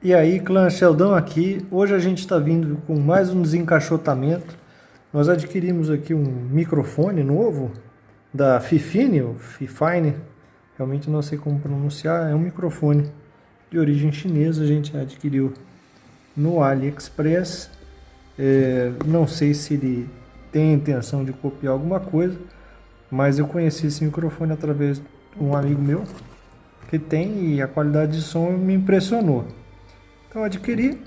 E aí, clã Sheldon aqui. Hoje a gente está vindo com mais um desencaixotamento. Nós adquirimos aqui um microfone novo da Fifine, ou Fifine, realmente não sei como pronunciar, é um microfone de origem chinesa, a gente adquiriu no AliExpress. É, não sei se ele tem intenção de copiar alguma coisa, mas eu conheci esse microfone através de um amigo meu que tem e a qualidade de som me impressionou. Então adquiri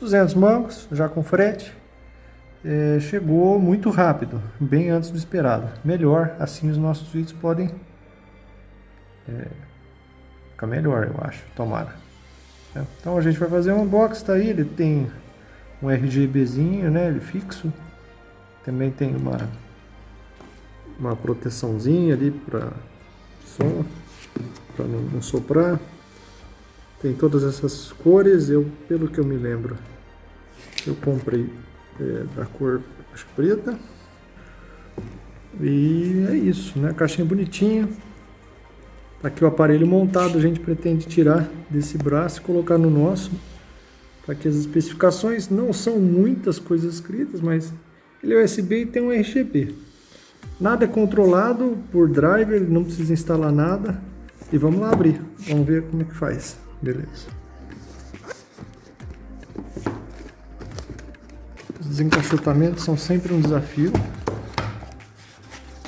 200 mangos, já com frete. É, chegou muito rápido, bem antes do esperado. Melhor, assim os nossos vídeos podem é, ficar melhor, eu acho, tomara. É, então a gente vai fazer um unboxing, tá aí, ele tem um RGBzinho, né, ele fixo. Também tem uma uma proteçãozinha ali para som, para não, não soprar. Tem todas essas cores, eu, pelo que eu me lembro, eu comprei é, da cor preta. E é isso, né? Caixinha bonitinha. Tá aqui o aparelho montado, a gente pretende tirar desse braço e colocar no nosso. Para que as especificações não são muitas coisas escritas, mas ele é USB e tem um RGB. Nada é controlado por driver, não precisa instalar nada. E vamos lá abrir, vamos ver como é que faz. Beleza. Os desencaixotamentos são sempre um desafio.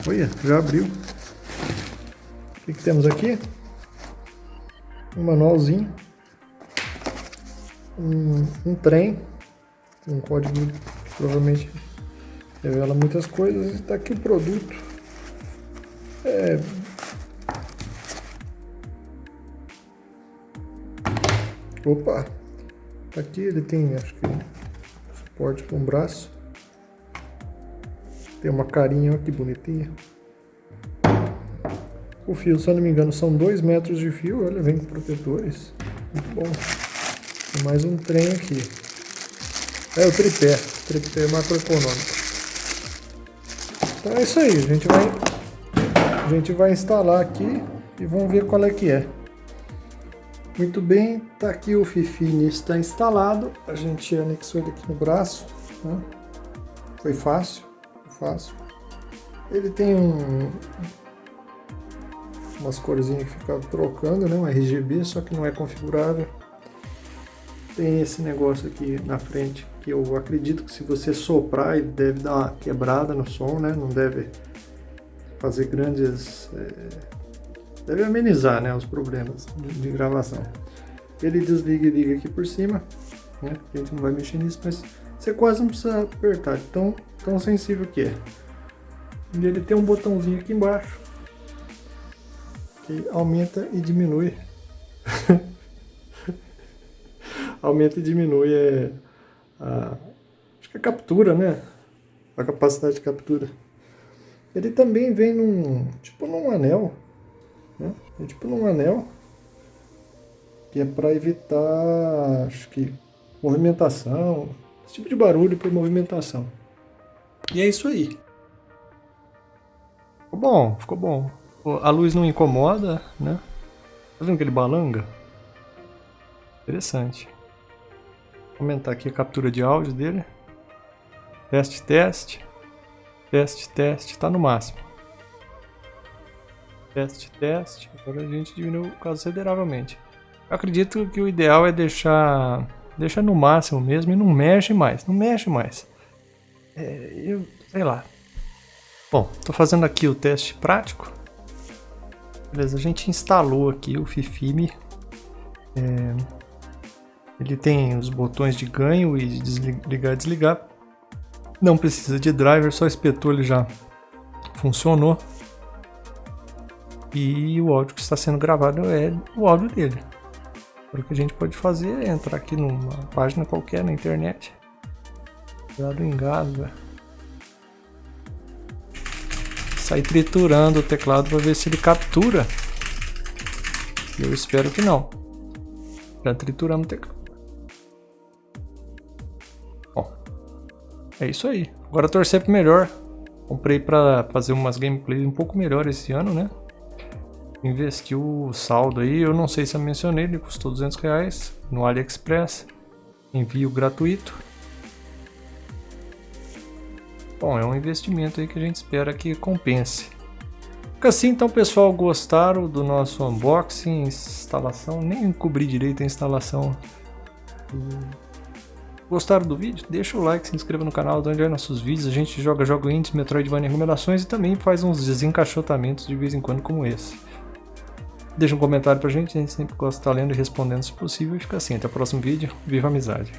Olha, já abriu. O que, que temos aqui? Um manualzinho. Um, um trem. Um código que provavelmente revela muitas coisas. Está aqui o produto. É, Opa! Tá aqui ele tem, acho que, suporte para um braço. Tem uma carinha, olha que bonitinha. O fio, se eu não me engano, são 2 metros de fio. Olha, vem com protetores. Muito bom. Tem mais um trem aqui. É o tripé. Tripé macroeconômico. Então é isso aí. A gente vai, a gente vai instalar aqui e vamos ver qual é que é. Muito bem, tá aqui o Fifine está instalado. A gente anexou ele aqui no braço. Né? Foi fácil, foi fácil. Ele tem um, umas corzinhas que ficam trocando, né? um RGB, só que não é configurável. Tem esse negócio aqui na frente, que eu acredito que se você soprar, ele deve dar uma quebrada no som, né? Não deve fazer grandes... É deve amenizar né, os problemas de, gravação. Ele desliga e liga aqui por cima, né? a gente não vai mexer nisso, mas você quase não precisa apertar, tão, tão sensível que é. E ele tem um botãozinho aqui embaixo, que aumenta e diminui. aumenta e diminui é a, acho que a captura, né? A capacidade de captura. Ele também vem num, tipo num anel, né? É tipo num anel, que é para evitar, acho que, movimentação, esse tipo de barulho por movimentação. E é isso aí. Ficou bom, ficou bom. A luz não incomoda, né? Tá vendo que ele balanga? Interessante. Vou aumentar aqui a captura de áudio dele. Teste, teste. Teste, teste, tá no máximo. Teste, teste. Agora a gente diminuiu consideravelmente. Eu acredito que o ideal é deixar, deixar no máximo mesmo e não mexe mais. Não mexe mais. É, eu, sei lá. Bom, estou fazendo aqui o teste prático. Beleza, a gente instalou aqui o Fifime. É, ele tem os botões de ganho e de desligar e desligar. Não precisa de driver, só espetou ele já funcionou e o áudio que está sendo gravado é o áudio dele. O que a gente pode fazer é entrar aqui numa página qualquer na internet. Cuidado engasga. Sair triturando o teclado para ver se ele captura. Eu espero que não. Já trituramos o teclado. Bom, é isso aí. Agora torcer para melhor. Comprei para fazer umas gameplays um pouco melhor esse ano, né? Investiu o saldo aí. Eu não sei se eu mencionei, ele custou 200 reais no AliExpress. Envio gratuito. Bom, é um investimento aí que a gente espera que compense. Fica assim então pessoal, gostaram do nosso unboxing, instalação, nem cobri direito a instalação. Gostaram do vídeo? Deixa o like, se inscreva no canal, dá onde nossos vídeos, a gente joga jogo indies, Metroidvania recomendações e também faz uns desencaixotamentos de vez em quando como esse. Deixa um comentário pra gente, a gente sempre gosta de estar lendo e respondendo se possível e fica assim, até o próximo vídeo, viva a amizade!